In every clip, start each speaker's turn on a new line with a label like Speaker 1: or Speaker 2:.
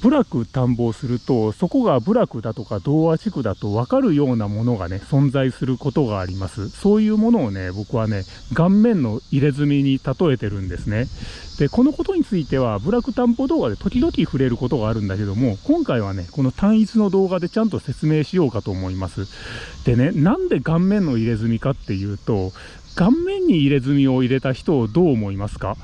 Speaker 1: 部落探訪すると、そこが部落だとか童話地区だと分かるようなものがね、存在することがあります。そういうものをね、僕はね、顔面の入れ墨に例えてるんですね。で、このことについては、部落探訪動画で時々触れることがあるんだけども、今回はね、この単一の動画でちゃんと説明しようかと思います。でね、なんで顔面の入れ墨かっていうと、顔面に入れ墨を入れた人をどう思いますか？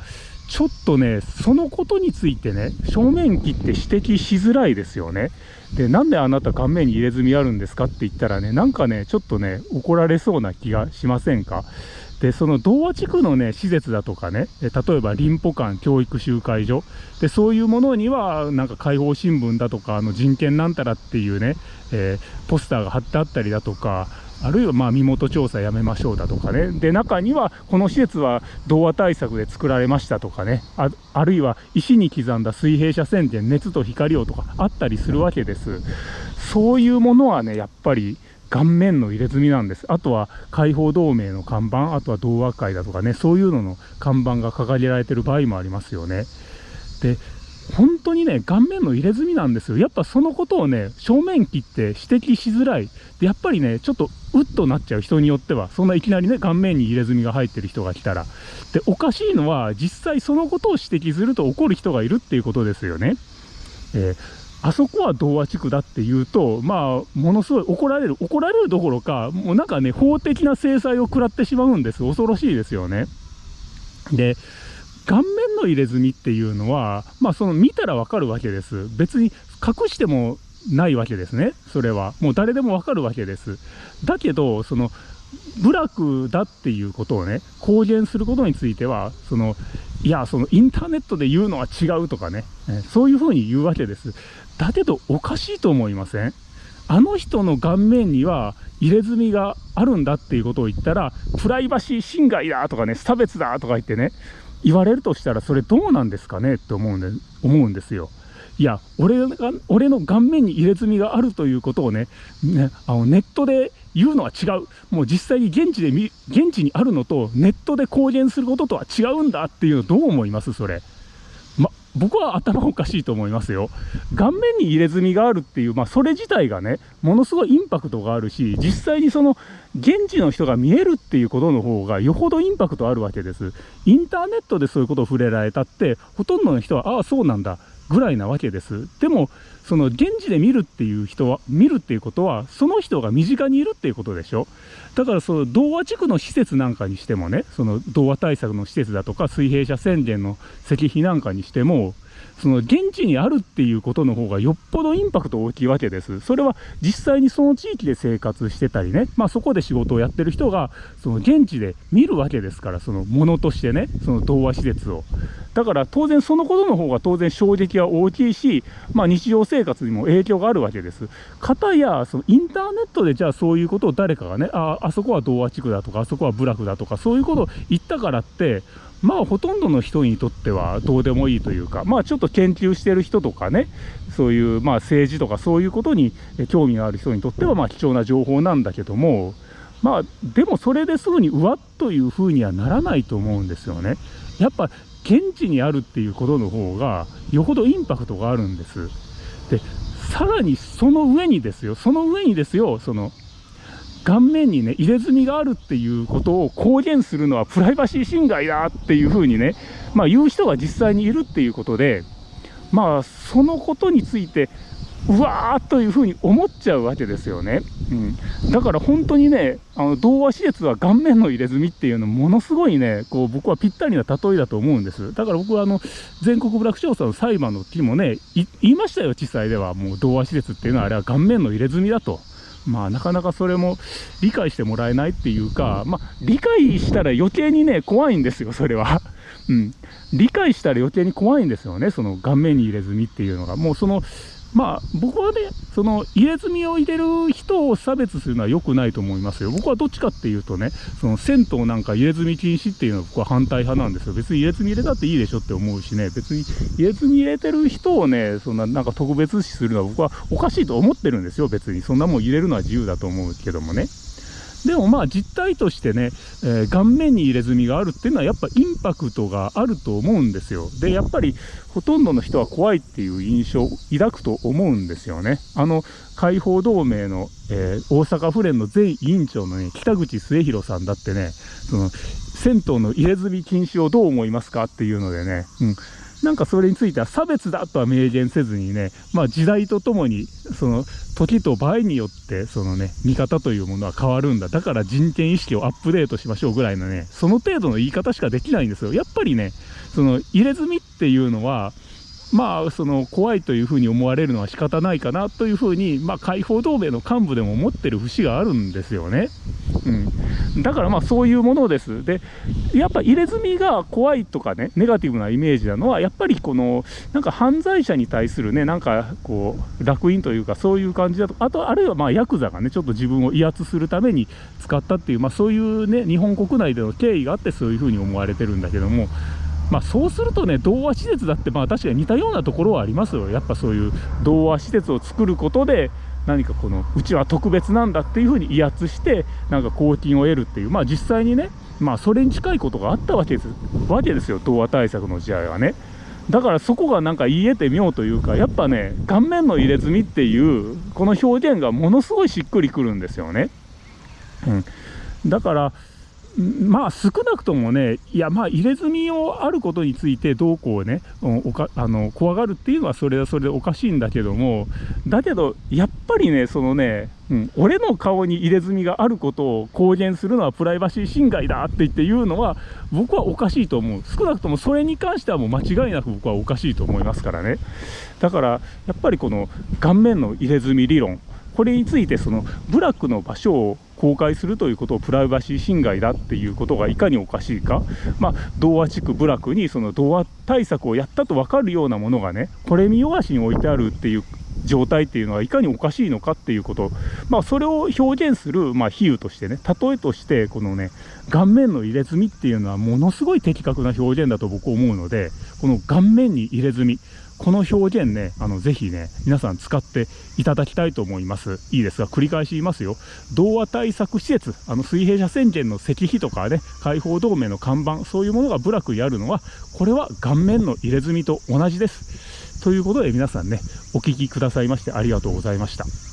Speaker 1: ちょっとね、そのことについてね、正面切って指摘しづらいですよね。で、なんであなた顔面に入れ墨あるんですかって言ったらね、なんかね、ちょっとね、怒られそうな気がしませんか？で、その童話地区のね、施設だとかね、例えば林保館教育集会所、で、そういうものには、なんか解放新聞だとか、あの人権なんたらっていうね、えー、ポスターが貼ってあったりだとか、あるいはまあ身元調査やめましょうだとかね、で中にはこの施設は童話対策で作られましたとかね、ああるいは石に刻んだ水平車線で熱と光をとかあったりするわけです。そういうものはね、やっぱり顔面の入れ墨なんです。あとは解放同盟の看板、あとは童話会だとかね、そういうのの看板が掲げられてる場合もありますよね。で、本当にね、顔面の入れ墨なんですよ。やっぱそのことをね、正面切って指摘しづらい。で、やっぱりね、ちょっとうっとなっちゃう人によっては、そんないきなりね、顔面に入れ墨が入ってる人が来たら。で、おかしいのは、実際そのことを指摘すると怒る人がいるっていうことですよね。えー、あそこは童話地区だっていうと、まあ、ものすごい怒られる、怒られるどころか、もうなんかね、法的な制裁を食らってしまうんです。恐ろしいですよね。で、顔面の入れ墨っていうのは、まあ、その見たらわかるわけです。別に隠してもないわけですね、それは。もう誰でもわかるわけです。だけど、その、部落だっていうことをね、公言することについては、その、いや、そのインターネットで言うのは違うとかね、そういうふうに言うわけです。だけど、おかしいと思いません？あの人の顔面には入れ墨があるんだっていうことを言ったら、プライバシー侵害だとかね、差別だとか言ってね、言われるとしたらそれどうなんですかねって思うんで思うんですよ。いや俺が俺の顔面に入れ墨があるということをねねあのネットで言うのは違うもう実際に現地で現地にあるのとネットで公言することとは違うんだっていうのどう思います？それ。僕は頭おかしいと思いますよ。顔面に入れ墨があるっていう、まあ、それ自体がね、ものすごいインパクトがあるし、実際にその、現地の人が見えるっていうことの方が、よほどインパクトあるわけです。インターネットでそういうことを触れられたって、ほとんどの人は、ああ、そうなんだ、ぐらいなわけです。でも、その現地で見るっていう人は、見るっていうことは、その人が身近にいるっていうことでしょ。だからその童話地区の施設なんかにしてもね、その童話対策の施設だとか、水平社宣言の石碑なんかにしても、その現地にあるっていうことの方がよっぽどインパクト大きいわけです。それは実際にその地域で生活してたりね、まあそこで仕事をやってる人が、その現地で見るわけですから、そのものとしてね、その童話施設を。だから当然そのことの方が当然衝撃は大きいし、まあ日常生活にも影響があるわけです。かたや、そのインターネットでじゃあそういうことを誰かがね、あ、あそこは童話地区だとか、あそこは部落だとか、そういうことを言ったからって、まあほとんどの人にとってはどうでもいいというか、まあちょっと研究してる人とかね、そういうまあ政治とかそういうことに興味がある人にとってはまあ貴重な情報なんだけども、まあでもそれですぐにうわっというふうにはならないと思うんですよね。やっぱ現地にあるっていうことの方がよほどインパクトがあるんです。で、さらにその上にですよ、その上にですよ、その顔面にね、入れ墨があるっていうことを公言するのはプライバシー侵害だっていうふうにね、まあ言う人が実際にいるっていうことで、まあそのことについて、うわーというふうに思っちゃうわけですよね。うん、だから本当にね、あの童話施設は顔面の入れ墨っていうのものすごいね、こう僕はぴったりな例えだと思うんです。だから僕はあの全国部落調査の裁判の時もね、言いましたよ、地裁では。もう童話施設っていうのはあれは顔面の入れ墨だと。まあなかなかそれも理解してもらえないっていうか、まあ理解したら余計にね、怖いんですよ、それは。うん。理解したら余計に怖いんですよね、その顔面に入れ墨っていうのが。もうその、まあ、僕はね、その入れ墨を入れる人を差別するのは良くないと思いますよ。僕はどっちかっていうとね、その銭湯なんか入れ墨禁止っていうのは僕は反対派なんですよ。別に入れ墨入れたっていいでしょって思うしね、別に入れ墨入れてる人をね、そんななんか特別視するのは僕はおかしいと思ってるんですよ、別に。そんなもん入れるのは自由だと思うけどもね。でもまあ実態としてね、えー、顔面に入れ墨があるっていうのはやっぱインパクトがあると思うんですよ。で、やっぱりほとんどの人は怖いっていう印象を抱くと思うんですよね。あの、解放同盟の、えー、大阪府連の前委員長のね、北口末広さんだってね、その、銭湯の入れ墨禁止をどう思いますかっていうのでね、うん、なんかそれについては差別だとは明言せずにね、まあ時代とともに、その時と場合によって、そのね、見方というものは変わるんだ。だから人権意識をアップデートしましょうぐらいのね、その程度の言い方しかできないんですよ。やっぱりね、その入れ墨っていうのは、まあ、その怖いというふうに思われるのは仕方ないかなというふうに、まあ、解放同盟の幹部でも思ってる節があるんですよね。うん、だからまあそういうものです。で、やっぱ入れ墨が怖いとかね、ネガティブなイメージなのは、やっぱりこの、なんか犯罪者に対するね、なんかこう、烙印というか、そういう感じだと、あと、あるいはまあヤクザがね、ちょっと自分を威圧するために使ったっていう、まあそういうね、日本国内での経緯があって、そういうふうに思われてるんだけども、まあ、そうするとね、童話施設だって、まあ、確かに似たようなところはありますよ。やっぱそういう童話施設を作ることで、何かこの、うちは特別なんだっていうふうに威圧して、なんか公金を得るっていう、まあ実際にね、まあそれに近いことがあったわけですわけですよ、童話対策の時代はね。だからそこがなんか言い得て妙というか、やっぱね、顔面の入れ墨っていう、この表現がものすごいしっくりくるんですよね。うん。だから、まあ少なくともね、いやまあ入れ墨をあることについてどうこうね、おかあの怖がるっていうのはそれはそれでおかしいんだけども、だけどやっぱりね、そのね、うん、俺の顔に入れ墨があることを公言するのはプライバシー侵害だって言って言うのは僕はおかしいと思う。少なくともそれに関してはもう間違いなく僕はおかしいと思いますからね。だからやっぱりこの顔面の入れ墨理論、これについてその部落の場所を公開するということをプライバシー侵害だっていうことがいかにおかしいか、まあ、童話地区部落にその童話対策をやったと分かるようなものがね、これ見よがしに置いてあるっていう状態っていうのはいかにおかしいのかっていうこと、まあ、それを表現する、まあ、比喩としてね、例えとして、このね、顔面の入れ墨っていうのはものすごい的確な表現だと僕思うので、この顔面に入れ墨、この表現ね、あの、ぜひね、皆さん使っていただきたいと思います。いいですが、繰り返し言いますよ。童話対策施設、あの、水平社宣言の石碑とかね、解放同盟の看板、そういうものが部落にあるのは、これは顔面の入れ墨と同じです。ということで皆さんね、お聞きくださいましてありがとうございました。